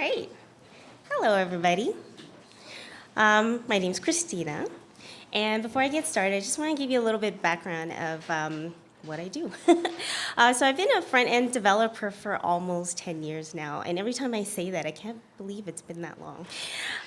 Right. Hello, everybody. Um, my name is Christina. And before I get started, I just want to give you a little bit background of um, what I do. uh, so I've been a front-end developer for almost 10 years now. And every time I say that, I can't believe it's been that long.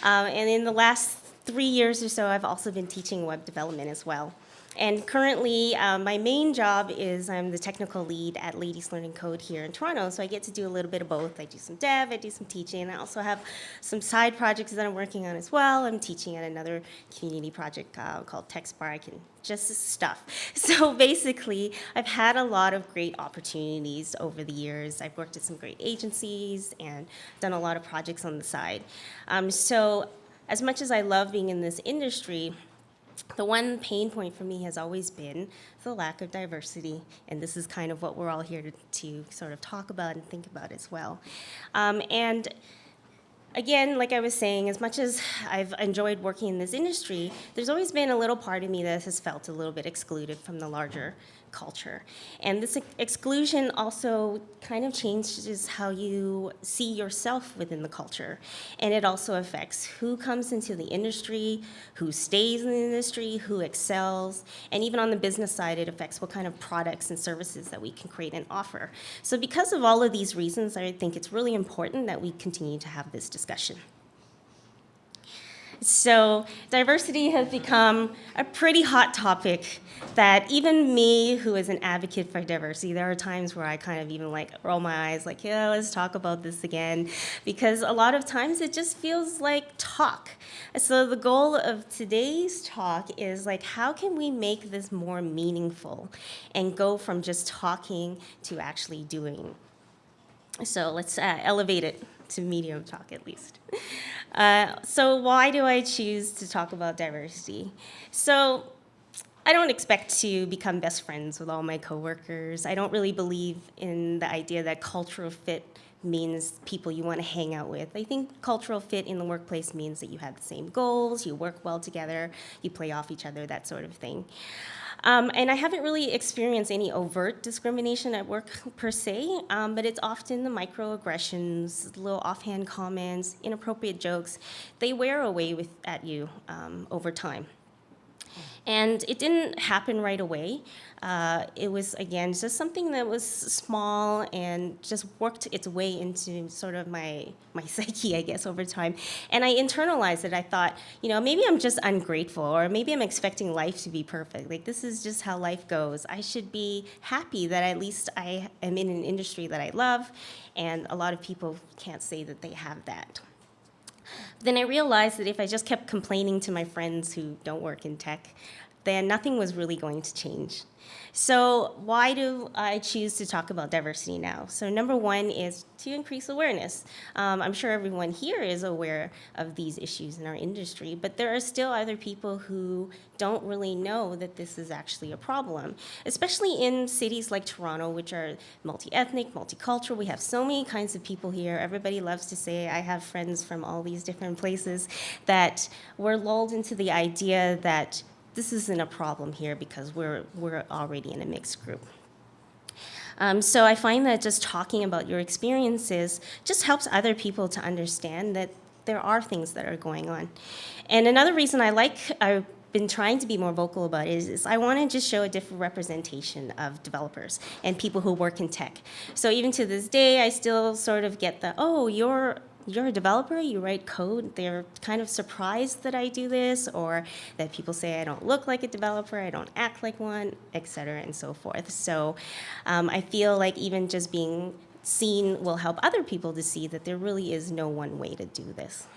Um, and in the last three years or so, I've also been teaching web development as well. And currently, um, my main job is I'm the technical lead at Ladies Learning Code here in Toronto, so I get to do a little bit of both. I do some dev, I do some teaching, I also have some side projects that I'm working on as well. I'm teaching at another community project uh, called TechSpark and just stuff. So basically, I've had a lot of great opportunities over the years. I've worked at some great agencies and done a lot of projects on the side. Um, so as much as I love being in this industry, the one pain point for me has always been the lack of diversity, and this is kind of what we're all here to, to sort of talk about and think about as well. Um, and again, like I was saying, as much as I've enjoyed working in this industry, there's always been a little part of me that has felt a little bit excluded from the larger culture. And this exclusion also kind of changes how you see yourself within the culture. And it also affects who comes into the industry, who stays in the industry, who excels, and even on the business side, it affects what kind of products and services that we can create and offer. So because of all of these reasons, I think it's really important that we continue to have this discussion. So diversity has become a pretty hot topic that even me, who is an advocate for diversity, there are times where I kind of even like roll my eyes like, yeah, let's talk about this again. Because a lot of times it just feels like talk. So the goal of today's talk is like, how can we make this more meaningful and go from just talking to actually doing? So let's uh, elevate it to medium talk at least. Uh, so why do I choose to talk about diversity? So I don't expect to become best friends with all my coworkers. I don't really believe in the idea that cultural fit means people you want to hang out with. I think cultural fit in the workplace means that you have the same goals, you work well together, you play off each other, that sort of thing. Um, and I haven't really experienced any overt discrimination at work per se, um, but it's often the microaggressions, little offhand comments, inappropriate jokes. They wear away with, at you um, over time. And it didn't happen right away. Uh, it was, again, just something that was small and just worked its way into sort of my, my psyche, I guess, over time. And I internalized it. I thought, you know, maybe I'm just ungrateful or maybe I'm expecting life to be perfect. Like, this is just how life goes. I should be happy that at least I am in an industry that I love, and a lot of people can't say that they have that. Then I realized that if I just kept complaining to my friends who don't work in tech, then nothing was really going to change. So why do I choose to talk about diversity now? So number one is to increase awareness. Um, I'm sure everyone here is aware of these issues in our industry, but there are still other people who don't really know that this is actually a problem, especially in cities like Toronto, which are multi-ethnic, multicultural. We have so many kinds of people here. Everybody loves to say, I have friends from all these different places, that we're lulled into the idea that this isn't a problem here because we're, we're already in a mixed group. Um, so I find that just talking about your experiences just helps other people to understand that there are things that are going on. And another reason I like, I've been trying to be more vocal about is, is I want to just show a different representation of developers and people who work in tech. So even to this day, I still sort of get the, oh, you're you're a developer, you write code, they're kind of surprised that I do this or that people say I don't look like a developer, I don't act like one, et cetera, and so forth. So um, I feel like even just being seen will help other people to see that there really is no one way to do this.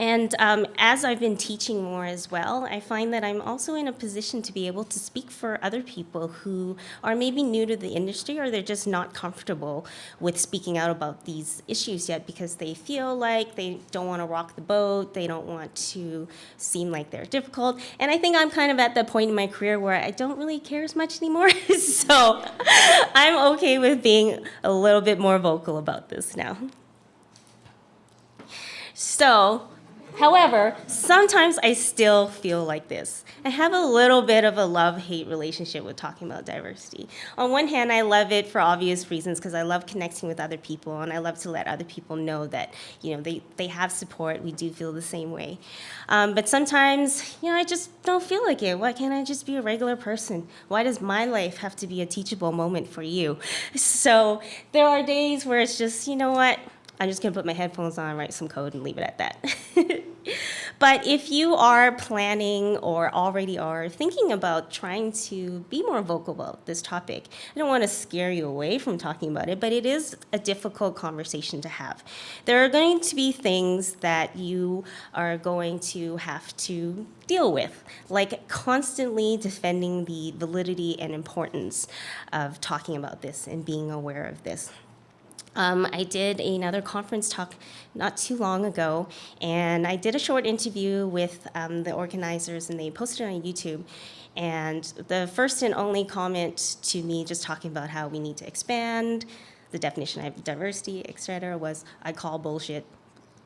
And um, as I've been teaching more as well, I find that I'm also in a position to be able to speak for other people who are maybe new to the industry or they're just not comfortable with speaking out about these issues yet because they feel like they don't want to rock the boat, they don't want to seem like they're difficult. And I think I'm kind of at the point in my career where I don't really care as much anymore. so I'm okay with being a little bit more vocal about this now. So However, sometimes I still feel like this. I have a little bit of a love-hate relationship with talking about diversity. On one hand, I love it for obvious reasons because I love connecting with other people and I love to let other people know that, you know, they, they have support, we do feel the same way. Um, but sometimes, you know, I just don't feel like it. Why can't I just be a regular person? Why does my life have to be a teachable moment for you? So there are days where it's just, you know what, I'm just gonna put my headphones on, write some code, and leave it at that. but if you are planning or already are thinking about trying to be more vocal about this topic, I don't want to scare you away from talking about it, but it is a difficult conversation to have. There are going to be things that you are going to have to deal with, like constantly defending the validity and importance of talking about this and being aware of this. Um, I did another conference talk not too long ago, and I did a short interview with um, the organizers, and they posted it on YouTube. And the first and only comment to me, just talking about how we need to expand the definition of diversity, et cetera, was, I call bullshit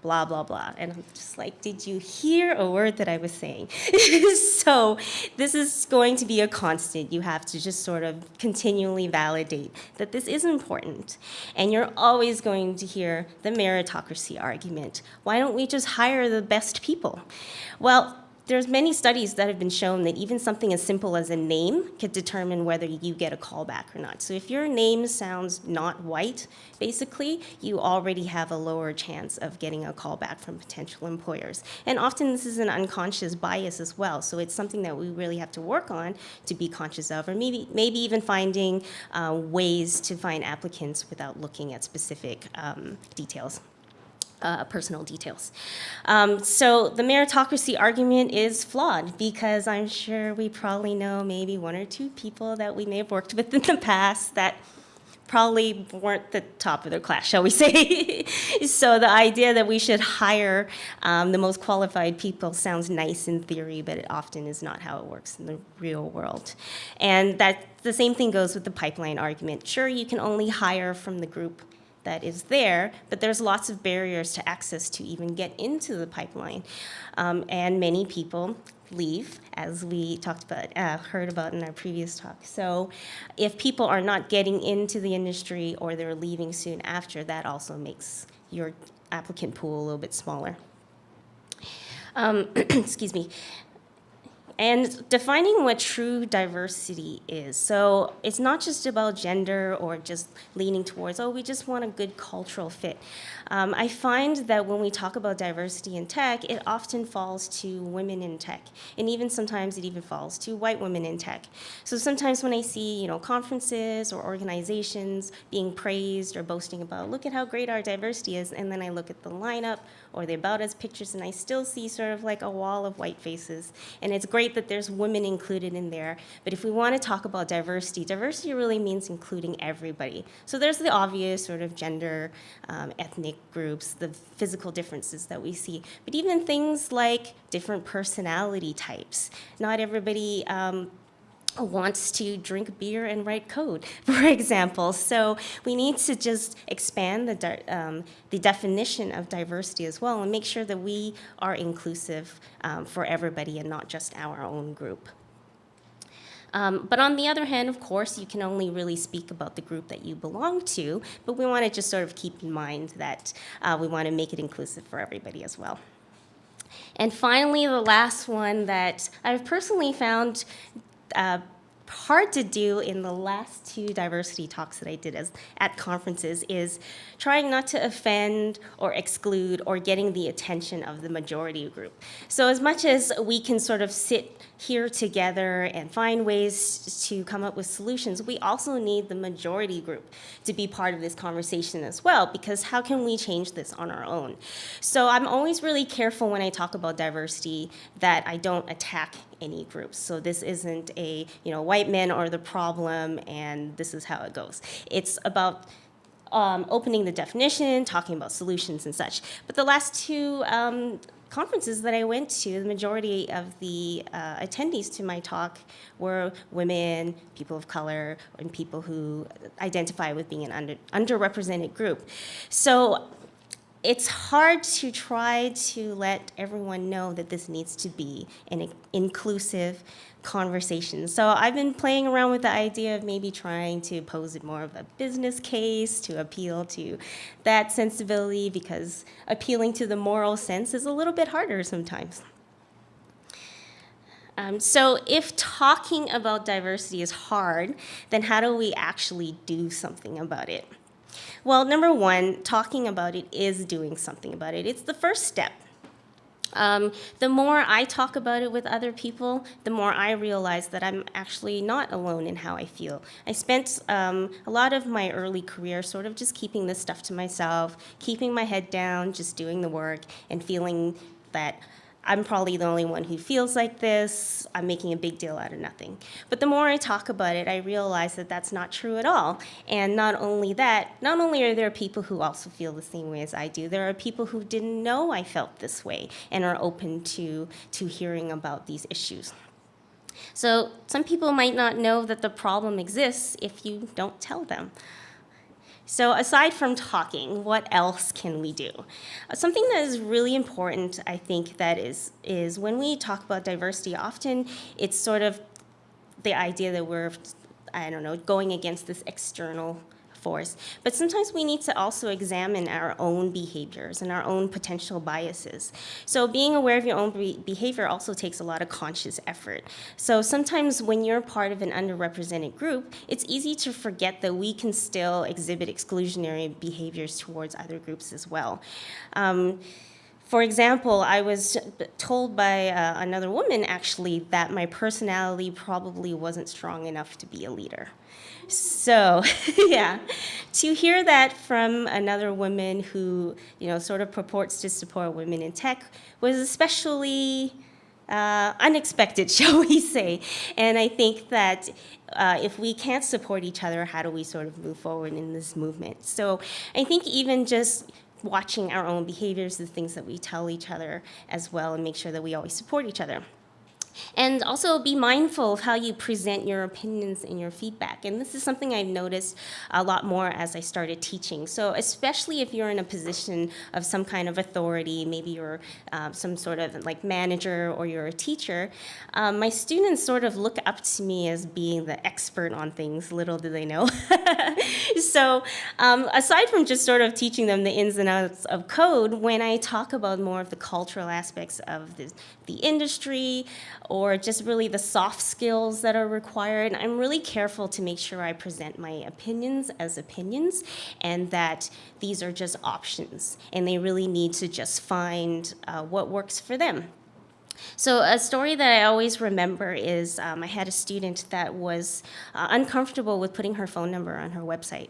blah, blah, blah. And I'm just like, did you hear a word that I was saying? so this is going to be a constant. You have to just sort of continually validate that this is important. And you're always going to hear the meritocracy argument. Why don't we just hire the best people? Well, there's many studies that have been shown that even something as simple as a name could determine whether you get a callback or not. So if your name sounds not white, basically, you already have a lower chance of getting a callback from potential employers. And often this is an unconscious bias as well. So it's something that we really have to work on to be conscious of, or maybe, maybe even finding uh, ways to find applicants without looking at specific um, details uh, personal details. Um, so the meritocracy argument is flawed because I'm sure we probably know maybe one or two people that we may have worked with in the past that probably weren't the top of their class, shall we say. so the idea that we should hire um, the most qualified people sounds nice in theory, but it often is not how it works in the real world. And that the same thing goes with the pipeline argument. Sure, you can only hire from the group that is there, but there's lots of barriers to access to even get into the pipeline. Um, and many people leave, as we talked about, uh, heard about in our previous talk. So if people are not getting into the industry or they're leaving soon after, that also makes your applicant pool a little bit smaller. Um, excuse me and defining what true diversity is. So it's not just about gender or just leaning towards, oh, we just want a good cultural fit. Um, I find that when we talk about diversity in tech, it often falls to women in tech. And even sometimes it even falls to white women in tech. So sometimes when I see, you know, conferences or organizations being praised or boasting about, look at how great our diversity is, and then I look at the lineup or the About Us pictures, and I still see sort of like a wall of white faces. And it's great that there's women included in there, but if we want to talk about diversity, diversity really means including everybody. So there's the obvious sort of gender, um, ethnic groups, the physical differences that we see, but even things like different personality types. Not everybody um, wants to drink beer and write code, for example. So we need to just expand the, um, the definition of diversity as well and make sure that we are inclusive um, for everybody and not just our own group. Um, but on the other hand, of course, you can only really speak about the group that you belong to, but we want to just sort of keep in mind that uh, we want to make it inclusive for everybody as well. And finally, the last one that I've personally found uh, hard to do in the last two diversity talks that I did as, at conferences is trying not to offend or exclude or getting the attention of the majority group. So as much as we can sort of sit here together and find ways to come up with solutions, we also need the majority group to be part of this conversation as well, because how can we change this on our own? So I'm always really careful when I talk about diversity that I don't attack any groups. So this isn't a, you know, white men are the problem and this is how it goes. It's about um, opening the definition, talking about solutions and such. But the last two um, conferences that I went to, the majority of the uh, attendees to my talk were women, people of color, and people who identify with being an under, underrepresented group. So it's hard to try to let everyone know that this needs to be an inclusive conversation. So I've been playing around with the idea of maybe trying to pose it more of a business case to appeal to that sensibility because appealing to the moral sense is a little bit harder sometimes. Um, so if talking about diversity is hard, then how do we actually do something about it? Well, number one, talking about it is doing something about it. It's the first step. Um, the more I talk about it with other people, the more I realize that I'm actually not alone in how I feel. I spent um, a lot of my early career sort of just keeping this stuff to myself, keeping my head down, just doing the work, and feeling that I'm probably the only one who feels like this. I'm making a big deal out of nothing. But the more I talk about it, I realize that that's not true at all. And not only that, not only are there people who also feel the same way as I do, there are people who didn't know I felt this way and are open to, to hearing about these issues. So some people might not know that the problem exists if you don't tell them. So aside from talking, what else can we do? Something that is really important, I think, that is, is when we talk about diversity, often it's sort of the idea that we're, I don't know, going against this external But sometimes we need to also examine our own behaviors and our own potential biases. So being aware of your own be behavior also takes a lot of conscious effort. So sometimes when you're part of an underrepresented group, it's easy to forget that we can still exhibit exclusionary behaviors towards other groups as well. Um, for example, I was told by uh, another woman actually that my personality probably wasn't strong enough to be a leader. So, yeah, to hear that from another woman who, you know, sort of purports to support women in tech was especially uh, unexpected, shall we say. And I think that uh, if we can't support each other, how do we sort of move forward in this movement? So I think even just watching our own behaviors, the things that we tell each other as well, and make sure that we always support each other. And also be mindful of how you present your opinions and your feedback. And this is something I've noticed a lot more as I started teaching. So especially if you're in a position of some kind of authority, maybe you're uh, some sort of like manager or you're a teacher, um, my students sort of look up to me as being the expert on things, little do they know. so um, aside from just sort of teaching them the ins and outs of code, when I talk about more of the cultural aspects of the, the industry or just really the soft skills that are required. I'm really careful to make sure I present my opinions as opinions and that these are just options and they really need to just find uh, what works for them. So a story that I always remember is um, I had a student that was uh, uncomfortable with putting her phone number on her website.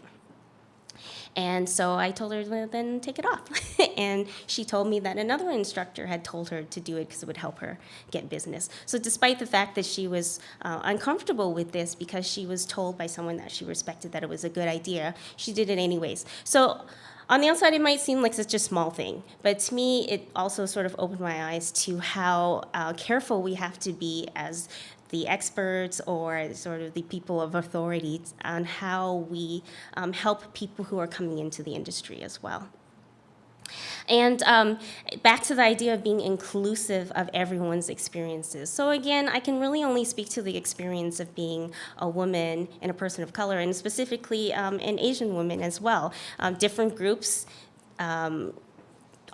And so I told her, well, then take it off. and she told me that another instructor had told her to do it because it would help her get business. So despite the fact that she was uh, uncomfortable with this because she was told by someone that she respected that it was a good idea, she did it anyways. So on the outside, it might seem like such a small thing, but to me, it also sort of opened my eyes to how uh, careful we have to be as the experts or sort of the people of authority on how we um, help people who are coming into the industry as well. And um, back to the idea of being inclusive of everyone's experiences. So again, I can really only speak to the experience of being a woman and a person of color, and specifically um, an Asian woman as well. Um, different groups um,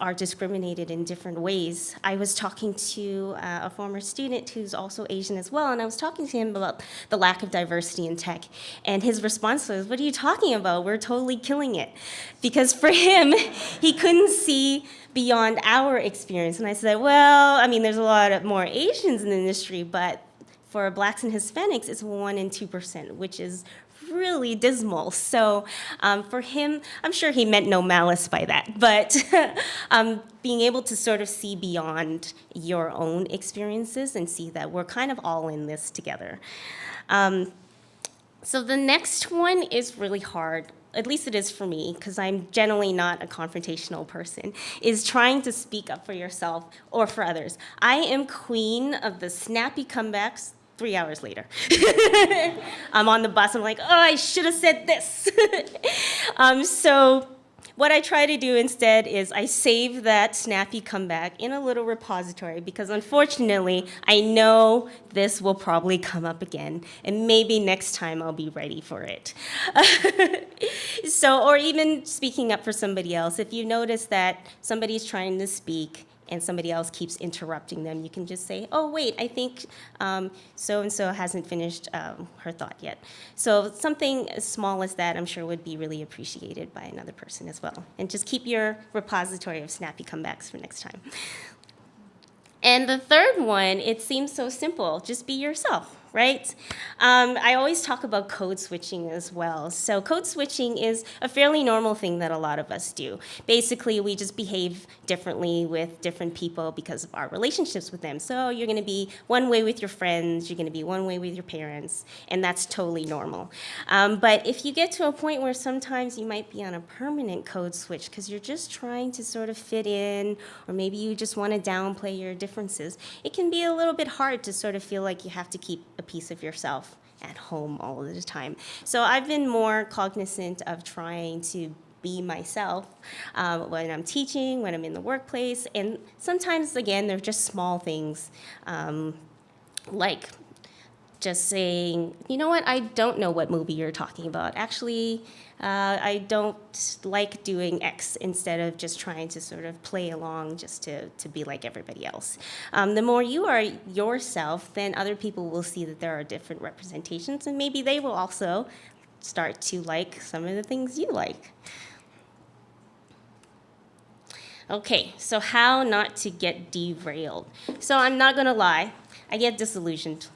are discriminated in different ways. I was talking to uh, a former student who's also Asian as well, and I was talking to him about the lack of diversity in tech. And his response was, what are you talking about? We're totally killing it. Because for him, he couldn't see beyond our experience. And I said, well, I mean, there's a lot of more Asians in the industry, but for blacks and Hispanics, it's 1 and 2%, which is really dismal. So um, for him, I'm sure he meant no malice by that, but um, being able to sort of see beyond your own experiences and see that we're kind of all in this together. Um, so the next one is really hard at least it is for me, because I'm generally not a confrontational person, is trying to speak up for yourself or for others. I am queen of the snappy comebacks, three hours later. I'm on the bus, I'm like, oh, I should have said this. um, so what I try to do instead is I save that snappy comeback in a little repository because unfortunately I know this will probably come up again and maybe next time I'll be ready for it. so, or even speaking up for somebody else, if you notice that somebody's trying to speak and somebody else keeps interrupting them, you can just say, oh, wait, I think so and so hasn't finished um, her thought yet. So something as small as that, I'm sure, would be really appreciated by another person as well. And just keep your repository of snappy comebacks for next time. And the third one, it seems so simple just be yourself right? Um, I always talk about code switching as well. So code switching is a fairly normal thing that a lot of us do. Basically, we just behave differently with different people because of our relationships with them. So you're going to be one way with your friends, you're going to be one way with your parents, and that's totally normal. Um, but if you get to a point where sometimes you might be on a permanent code switch because you're just trying to sort of fit in, or maybe you just want to downplay your differences, it can be a little bit hard to sort of feel like you have to keep a piece of yourself at home all the time. So I've been more cognizant of trying to be myself um, when I'm teaching, when I'm in the workplace, and sometimes, again, they're just small things um, like just saying, you know what, I don't know what movie you're talking about. Actually, uh, I don't like doing X instead of just trying to sort of play along just to, to be like everybody else. Um, the more you are yourself, then other people will see that there are different representations, and maybe they will also start to like some of the things you like. Okay, so how not to get derailed. So I'm not gonna lie, I get disillusioned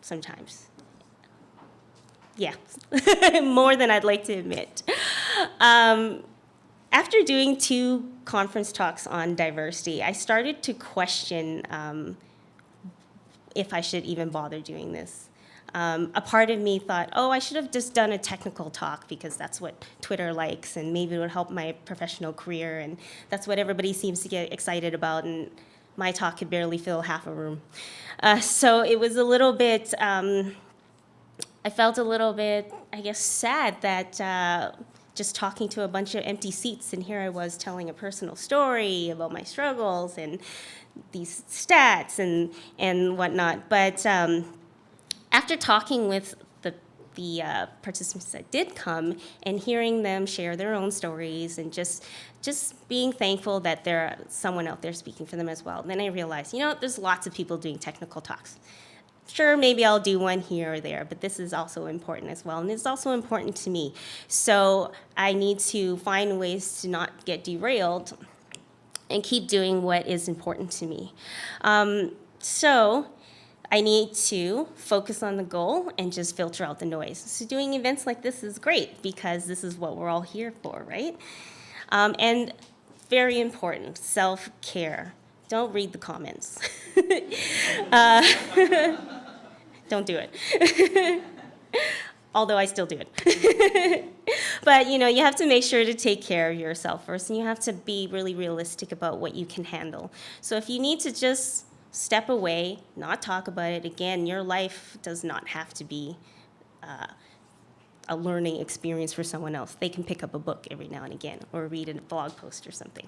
sometimes. Yeah, more than I'd like to admit. Um, after doing two conference talks on diversity, I started to question um, if I should even bother doing this. Um, a part of me thought, oh, I should have just done a technical talk because that's what Twitter likes and maybe it would help my professional career and that's what everybody seems to get excited about and my talk could barely fill half a room. Uh, so it was a little bit, um, I felt a little bit, I guess, sad that uh, just talking to a bunch of empty seats and here I was telling a personal story about my struggles and these stats and, and whatnot. But um, after talking with the uh, participants that did come and hearing them share their own stories and just just being thankful that there's someone out there speaking for them as well. then I realized, you know, there's lots of people doing technical talks. Sure, maybe I'll do one here or there, but this is also important as well, and it's also important to me. So I need to find ways to not get derailed and keep doing what is important to me. Um, so I need to focus on the goal and just filter out the noise. So doing events like this is great because this is what we're all here for, right? Um, and very important, self-care. Don't read the comments. uh, don't do it. Although I still do it. but you know, you have to make sure to take care of yourself first and you have to be really realistic about what you can handle. So if you need to just step away, not talk about it. Again, your life does not have to be uh, a learning experience for someone else. They can pick up a book every now and again or read a blog post or something.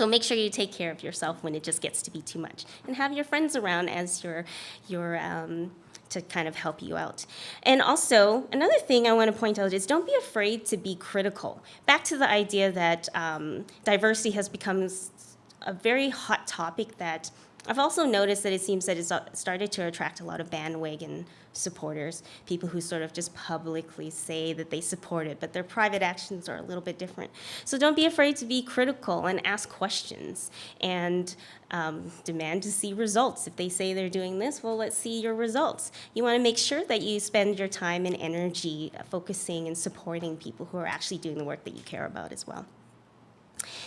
So make sure you take care of yourself when it just gets to be too much. And have your friends around as your, your um, to kind of help you out. And also, another thing I want to point out is don't be afraid to be critical. Back to the idea that um, diversity has become a very hot topic that I've also noticed that it seems that it's uh, started to attract a lot of bandwagon supporters, people who sort of just publicly say that they support it, but their private actions are a little bit different. So don't be afraid to be critical and ask questions and um, demand to see results. If they say they're doing this, well, let's see your results. You want to make sure that you spend your time and energy focusing and supporting people who are actually doing the work that you care about as well.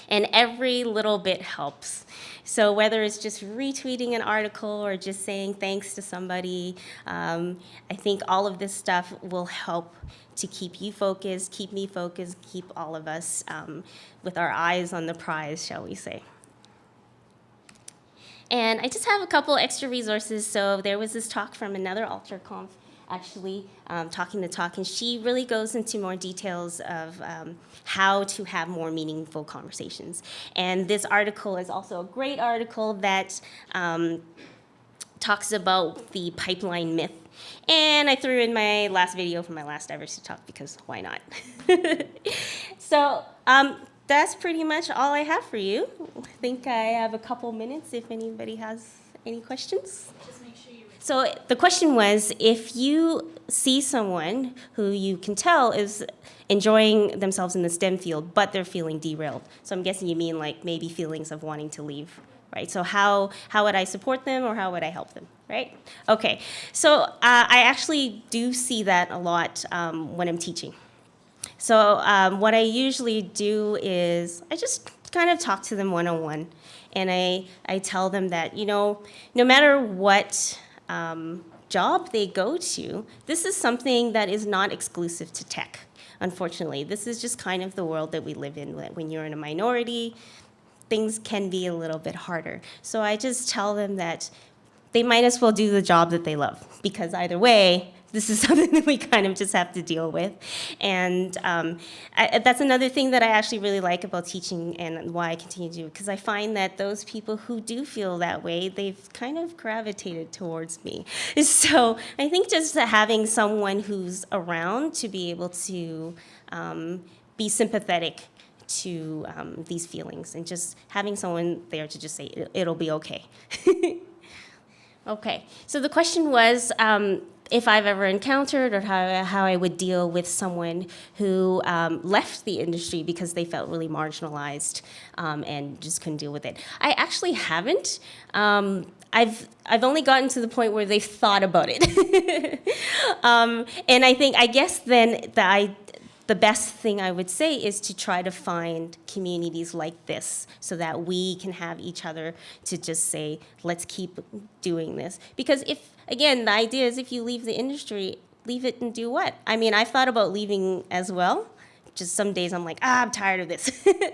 And every little bit helps. So whether it's just retweeting an article or just saying thanks to somebody, um, I think all of this stuff will help to keep you focused, keep me focused, keep all of us um, with our eyes on the prize, shall we say. And I just have a couple extra resources. So there was this talk from another AlterConf actually, um, Talking the Talk, and she really goes into more details of um, how to have more meaningful conversations. And this article is also a great article that um, talks about the pipeline myth. And I threw in my last video from my last diversity talk because why not? so um, that's pretty much all I have for you. I think I have a couple minutes if anybody has any questions. So the question was, if you see someone who you can tell is enjoying themselves in the STEM field, but they're feeling derailed. So I'm guessing you mean like maybe feelings of wanting to leave, right? So how, how would I support them or how would I help them, right? Okay, so uh, I actually do see that a lot um, when I'm teaching. So um, what I usually do is I just kind of talk to them one-on-one. And I, I tell them that, you know, no matter what um, job they go to, this is something that is not exclusive to tech, unfortunately. This is just kind of the world that we live in. When you're in a minority, things can be a little bit harder. So I just tell them that they might as well do the job that they love because either way, this is something that we kind of just have to deal with. And um, I, that's another thing that I actually really like about teaching and why I continue to do because I find that those people who do feel that way, they've kind of gravitated towards me. So I think just having someone who's around to be able to um, be sympathetic to um, these feelings and just having someone there to just say, it'll be okay. okay, so the question was, um, if I've ever encountered or how, how I would deal with someone who um, left the industry because they felt really marginalized um, and just couldn't deal with it. I actually haven't. Um, I've, I've only gotten to the point where they've thought about it. Um, and I think, I guess then the, I, the best thing I would say is to try to find communities like this so that we can have each other to just say, let's keep doing this. Because if, again, the idea is if you leave the industry, leave it and do what? I mean, I've thought about leaving as well. Just some days I'm like, ah, I'm tired of this.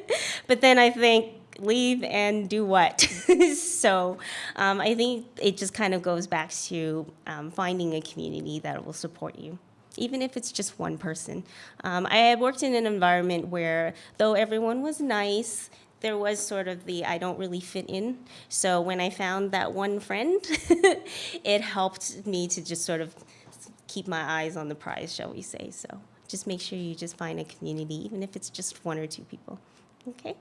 but then I think, leave and do what? so um, I think it just kind of goes back to um, finding a community that will support you even if it's just one person. Um, I had worked in an environment where, though everyone was nice, there was sort of the I don't really fit in. So when I found that one friend, it helped me to just sort of keep my eyes on the prize, shall we say. So just make sure you just find a community, even if it's just one or two people, okay?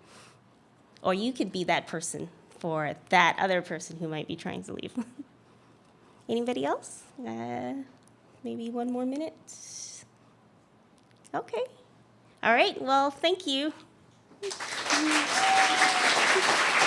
Or you could be that person for that other person who might be trying to leave. Anybody else? Uh, maybe one more minute? Okay. All right, well, thank you. Obrigado.